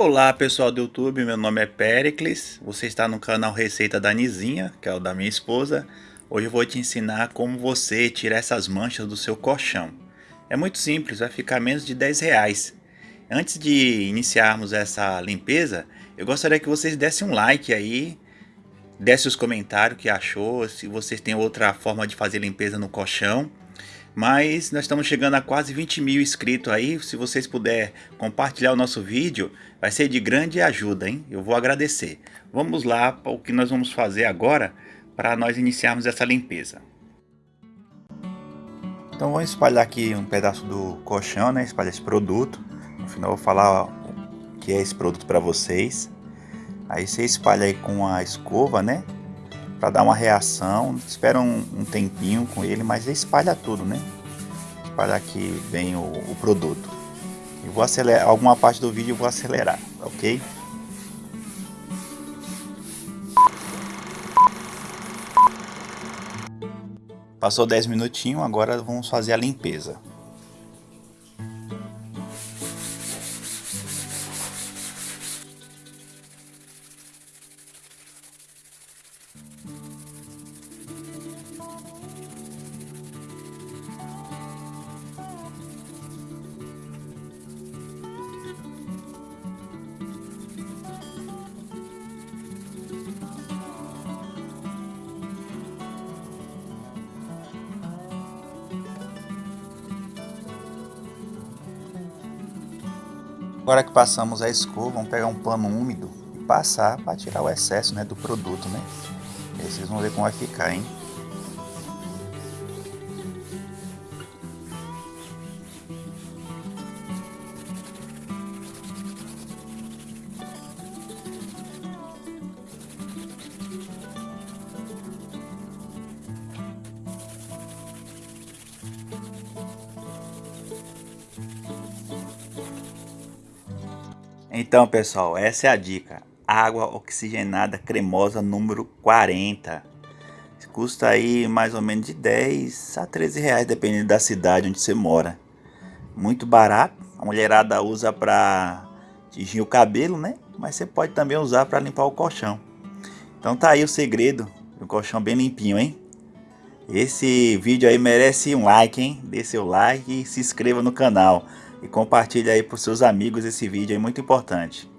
Olá pessoal do YouTube, meu nome é Pericles, você está no canal Receita da Nizinha, que é o da minha esposa. Hoje eu vou te ensinar como você tirar essas manchas do seu colchão. É muito simples, vai ficar menos de 10 reais. Antes de iniciarmos essa limpeza, eu gostaria que vocês dessem um like aí, desse os comentários que achou, se vocês têm outra forma de fazer limpeza no colchão. Mas nós estamos chegando a quase 20 mil inscritos aí. Se vocês puderem compartilhar o nosso vídeo, vai ser de grande ajuda, hein? Eu vou agradecer. Vamos lá para o que nós vamos fazer agora para nós iniciarmos essa limpeza. Então vamos espalhar aqui um pedaço do colchão, né? Espalhar esse produto. No final eu vou falar o que é esse produto para vocês. Aí você espalha aí com a escova, né? para dar uma reação. Espera um, um, tempinho com ele, mas espalha tudo, né? Espalha aqui bem o, o produto. Eu vou acelerar, alguma parte do vídeo eu vou acelerar, ok? Passou 10 minutinhos, agora vamos fazer a limpeza. Agora que passamos a escova, vamos pegar um pano úmido e passar para tirar o excesso né, do produto, né? Vocês vão ver como vai ficar, hein? Então pessoal, essa é a dica. Água oxigenada cremosa número 40. Custa aí mais ou menos de 10 a 13 reais, dependendo da cidade onde você mora. Muito barato. A mulherada usa para tingir o cabelo, né? Mas você pode também usar para limpar o colchão. Então tá aí o segredo do colchão bem limpinho, hein? Esse vídeo aí merece um like, hein? Dê seu like e se inscreva no canal e compartilhe aí para os seus amigos esse vídeo, é muito importante.